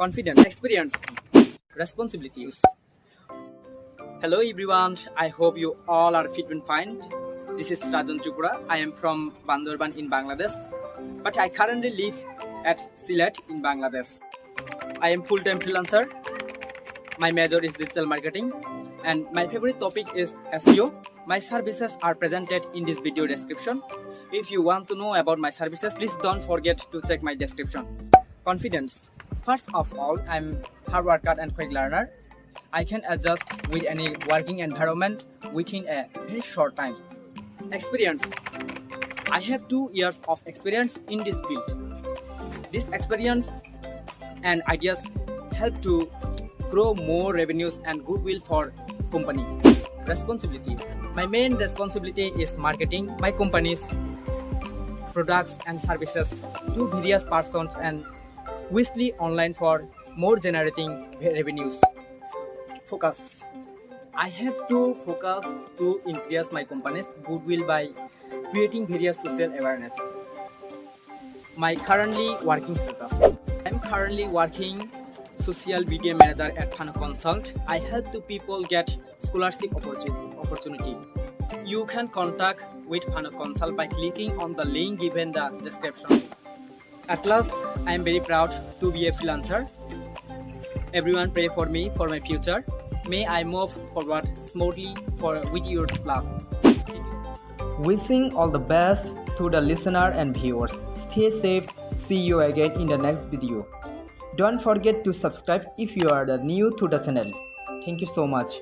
confidence, experience, responsibilities. Hello everyone, I hope you all are fit and fine. This is Rajan Tripura. I am from Bandorban in Bangladesh, but I currently live at Sylhet in Bangladesh. I am full-time freelancer. My major is digital marketing and my favorite topic is SEO. My services are presented in this video description. If you want to know about my services, please don't forget to check my description. Confidence. First of all, I'm hard worker and quick learner. I can adjust with any working environment within a very short time. Experience. I have two years of experience in this field. This experience and ideas help to grow more revenues and goodwill for company. Responsibility. My main responsibility is marketing my company's products and services to various persons and weekly online for more generating revenues. Focus. I have to focus to increase my company's goodwill by creating various social awareness. My currently working status. I'm currently working social media manager at Fano Consult. I help to people get scholarship opportunity. You can contact with Fano Consult by clicking on the link given the description. At last, I am very proud to be a freelancer. Everyone pray for me for my future. May I move forward smoothly for with your love. Wishing all the best to the listener and viewers. Stay safe. See you again in the next video. Don't forget to subscribe if you are new to the channel. Thank you so much.